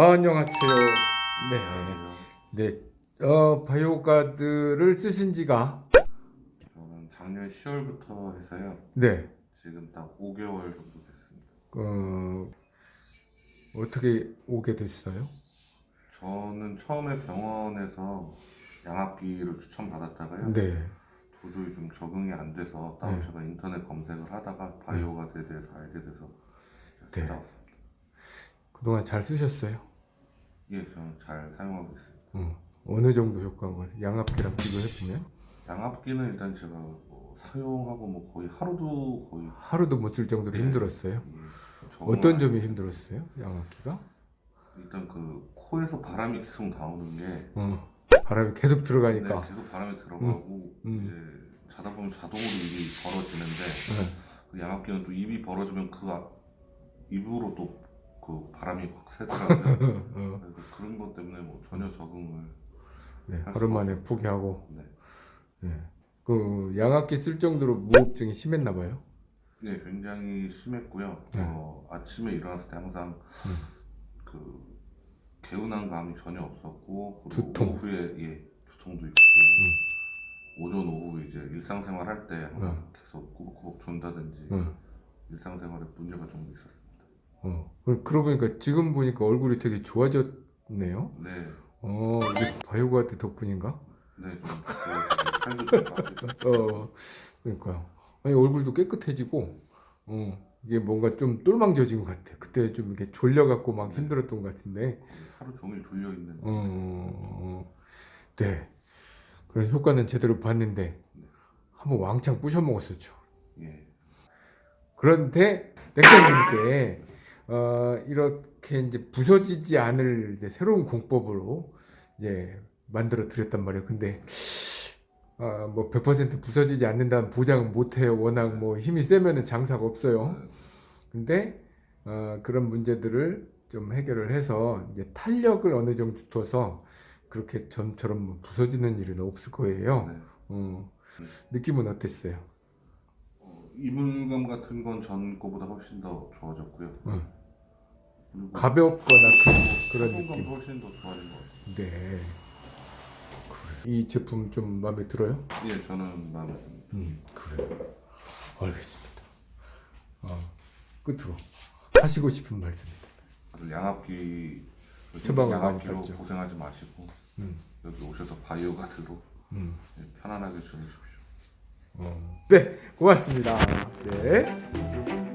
아, 안녕하세요. 네, 네. 어, 바이오가드를 쓰신 지가 저는 작년 10월부터 해서요. 네. 지금 딱 5개월 정도 됐습니다. 어, 어떻게 오게 됐어요? 저는 처음에 병원에서 양압기를 추천받았다가요. 네. 도저히 좀 적응이 안 돼서 따로 네. 제가 인터넷 검색을 하다가 바이오가드에 대해서 알게 돼서 네. 찾아왔습니다. 그동안 잘 쓰셨어요? 예, 저는 잘 사용하고 있습니다. 어, 어느 정도 효과가 양압기랑 비교해보면 양압기는 일단 제가 뭐 사용하고 뭐 거의 하루도 거의 하루도 못 쓸 정도로 네. 힘들었어요. 예, 어떤 안- 점이 힘들었어요? 양압기가? 일단 그 코에서 바람이 계속 나오는 게 어, 바람이 계속 들어가니까. 네, 계속 바람이 들어가고 음. 이제 자다 보면 자동으로 입이 벌어지는데 네. 그 양압기는 또 입이 벌어지면 그 앞- 입으로 또 그 바람이 확 새더라고요. 어, 그래서 그런 것 때문에 뭐 전혀 적응을 네, 할 하루 수가 만에 포기하고. 네, 네. 그 양압기 쓸 정도로 무호흡증이 심했나 봐요. 네 굉장히 심했고요. 네. 어, 아침에 일어났을 때 항상 음. 그 개운한 감이 전혀 없었고 그리고 두통. 음. 오후에 예 두통도 있고 오전 오후 이제 일상생활 할 때 항상 음. 계속 꾸벅꾸벅 존다든지 어, 일상생활에 문제가 좀 있었습니다. 어. 그- 그러고 보니까 지금 보니까 얼굴이 되게 좋아졌네요. 네, 어, 이게 바이오가드 덕분인가? 네, 좀 어, 그러니까요. 아니, 얼굴도 깨끗해지고, 어, 이게 뭔가 좀 똘망져진 것 같아. 그때 좀 이렇게 졸려갖고 막 힘들었던 것 같은데, 하루 종일 졸려 있는. 어, 어, 네. 그런 효과는 제대로 봤는데, 한번 왕창 부셔 먹었었죠. 예, 그런데, 넥타님께, 어, 이렇게 이제 부서지지 않을 이제 새로운 공법으로 이제 만들어 드렸단 말이에요. 근데, 아, 뭐, 100% 부서지지 않는다는 보장은 못해요. 워낙 뭐 힘이 세면은 장사가 없어요. 근데, 어, 그런 문제들을 좀 해결을 해서 이제 탄력을 어느 정도 둬서 그렇게 전처럼 뭐 부서지는 일은 없을 거예요. 네. 어, 느낌은 어땠어요? 어, 이물감 같은 건 전 거보다 훨씬 더 좋아졌고요. 응. 가볍거나 그, 사용감도 느낌. 훨씬 더 좋아진 것 같아요. 네. 그래. 이 제품 좀 마음에 들어요? 예, 저는 마음에 듭니다. 음, 그래. 알겠습니다. 어, 끝으로 하시고 싶은 말씀입니다. 양압기 처방을 양압기로. 고생하지 마시고 음, 여기 오셔서 바이오 가드로 음. 예, 편안하게 주무십시오. 어. 네, 고맙습니다. 네.